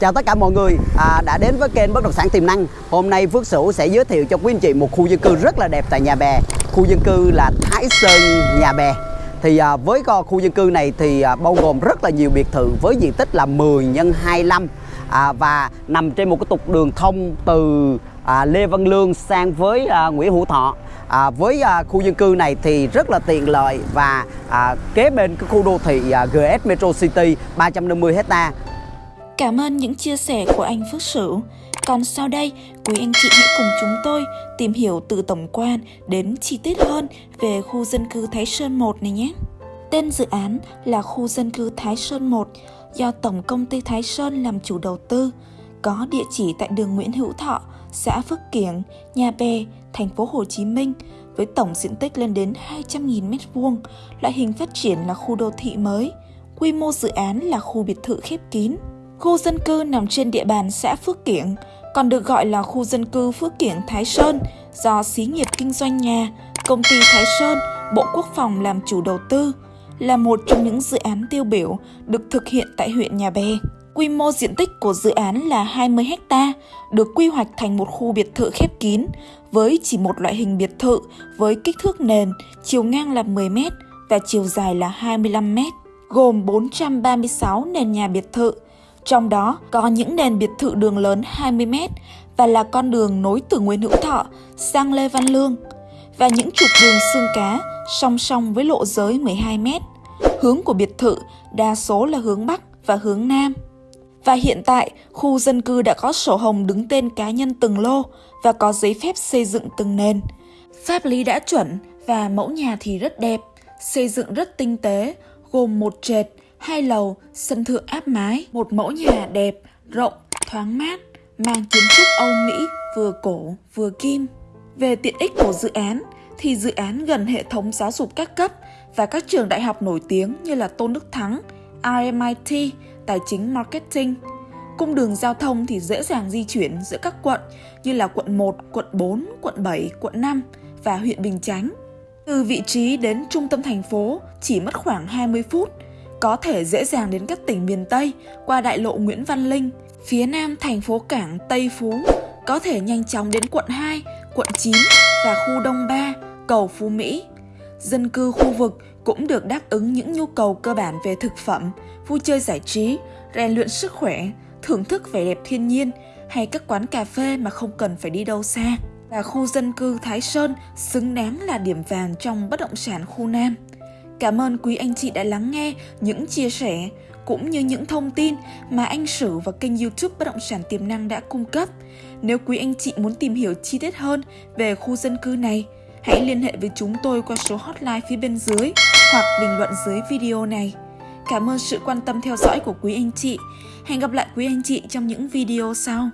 Chào tất cả mọi người à, đã đến với kênh Bất động sản tiềm năng. Hôm nay Phước Sửu sẽ giới thiệu cho quý anh chị một khu dân cư rất là đẹp tại Nhà Bè. Khu dân cư là Thái Sơn Nhà Bè. Thì à, với khu dân cư này thì à, bao gồm rất là nhiều biệt thự với diện tích là 10 x 25 à, và nằm trên một cái trục đường thông từ à, Lê Văn Lương sang với à, Nguyễn Hữu Thọ. À, với à, khu dân cư này thì rất là tiện lợi và à, kế bên cái khu đô thị à, GS Metro City 350 hecta Cảm ơn những chia sẻ của anh Phước Sửu. Còn sau đây, quý anh chị hãy cùng chúng tôi tìm hiểu từ tổng quan đến chi tiết hơn về khu dân cư Thái Sơn 1 này nhé. Tên dự án là khu dân cư Thái Sơn 1 do Tổng công ty Thái Sơn làm chủ đầu tư, có địa chỉ tại đường Nguyễn Hữu Thọ, xã Phước Kiểng, Nhà Bè, thành phố Hồ Chí Minh với tổng diện tích lên đến 200.000 m2, loại hình phát triển là khu đô thị mới. Quy mô dự án là khu biệt thự khép kín. Khu dân cư nằm trên địa bàn xã Phước Kiển còn được gọi là khu dân cư Phước Kiển Thái Sơn do xí nghiệp kinh doanh nhà, công ty Thái Sơn, Bộ Quốc phòng làm chủ đầu tư, là một trong những dự án tiêu biểu được thực hiện tại huyện Nhà Bè. Quy mô diện tích của dự án là 20 ha, được quy hoạch thành một khu biệt thự khép kín với chỉ một loại hình biệt thự với kích thước nền, chiều ngang là 10 m và chiều dài là 25 m, gồm 436 nền nhà biệt thự. Trong đó có những nền biệt thự đường lớn 20 m và là con đường nối từ Nguyễn Hữu Thọ sang Lê Văn Lương và những trục đường xương cá song song với lộ giới 12 m. Hướng của biệt thự đa số là hướng Bắc và hướng Nam. Và hiện tại, khu dân cư đã có sổ hồng đứng tên cá nhân từng lô và có giấy phép xây dựng từng nền. Pháp lý đã chuẩn và mẫu nhà thì rất đẹp, xây dựng rất tinh tế, gồm một trệt, hai lầu, sân thượng áp mái, một mẫu nhà đẹp, rộng, thoáng mát, mang kiến trúc Âu Mỹ vừa cổ vừa kim. Về tiện ích của dự án thì dự án gần hệ thống giáo dục các cấp và các trường đại học nổi tiếng như là Tôn Đức Thắng, RMIT, tài chính marketing. Cung đường giao thông thì dễ dàng di chuyển giữa các quận như là quận 1, quận 4, quận 7, quận 5 và huyện Bình Chánh. Từ vị trí đến trung tâm thành phố chỉ mất khoảng 20 phút, có thể dễ dàng đến các tỉnh miền Tây qua đại lộ Nguyễn Văn Linh, phía nam thành phố cảng Tây Phú, có thể nhanh chóng đến quận 2, quận 9 và khu Đông Ba, cầu Phú Mỹ. Dân cư khu vực cũng được đáp ứng những nhu cầu cơ bản về thực phẩm, vui chơi giải trí, rèn luyện sức khỏe, thưởng thức vẻ đẹp thiên nhiên hay các quán cà phê mà không cần phải đi đâu xa. Và khu dân cư Thái Sơn xứng đáng là điểm vàng trong bất động sản khu Nam. Cảm ơn quý anh chị đã lắng nghe những chia sẻ cũng như những thông tin mà anh Sử và kênh youtube Bất động sản tiềm năng đã cung cấp. Nếu quý anh chị muốn tìm hiểu chi tiết hơn về khu dân cư này, hãy liên hệ với chúng tôi qua số hotline phía bên dưới hoặc bình luận dưới video này. Cảm ơn sự quan tâm theo dõi của quý anh chị. Hẹn gặp lại quý anh chị trong những video sau.